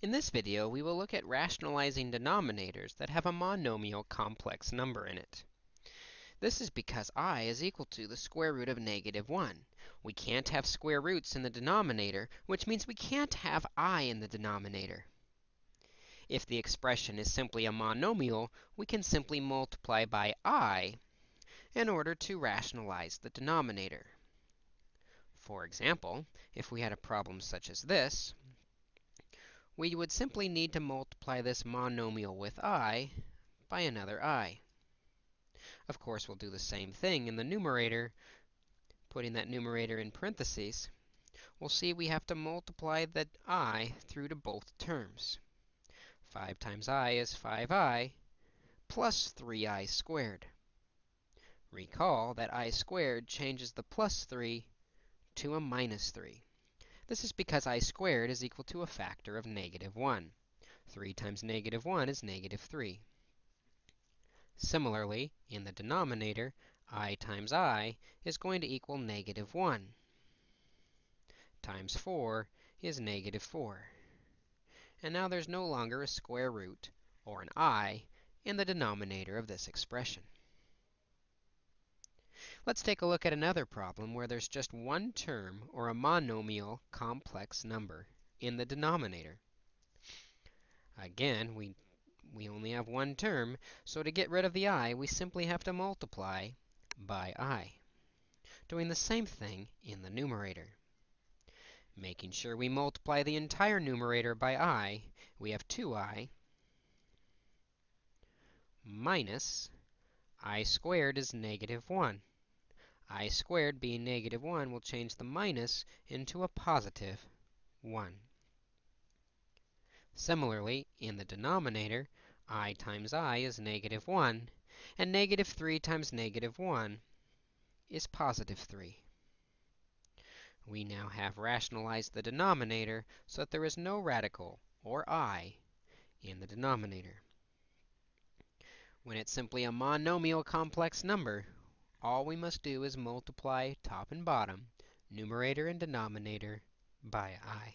In this video, we will look at rationalizing denominators that have a monomial complex number in it. This is because i is equal to the square root of negative 1. We can't have square roots in the denominator, which means we can't have i in the denominator. If the expression is simply a monomial, we can simply multiply by i in order to rationalize the denominator. For example, if we had a problem such as this, we would simply need to multiply this monomial with i by another i. Of course, we'll do the same thing in the numerator, putting that numerator in parentheses. We'll see we have to multiply the i through to both terms. 5 times i is 5i plus 3i squared. Recall that i squared changes the plus 3 to a minus 3. This is because i squared is equal to a factor of negative 1. 3 times negative 1 is negative 3. Similarly, in the denominator, i times i is going to equal negative 1 times 4 is negative 4. And now there's no longer a square root, or an i, in the denominator of this expression. Let's take a look at another problem where there's just one term, or a monomial complex number, in the denominator. Again, we, we only have one term, so to get rid of the i, we simply have to multiply by i. Doing the same thing in the numerator. Making sure we multiply the entire numerator by i, we have 2i minus i squared is negative 1 i squared being negative 1 will change the minus into a positive 1. Similarly, in the denominator, i times i is negative 1, and negative 3 times negative 1 is positive 3. We now have rationalized the denominator so that there is no radical, or i, in the denominator. When it's simply a monomial complex number, all we must do is multiply top and bottom, numerator and denominator, by i.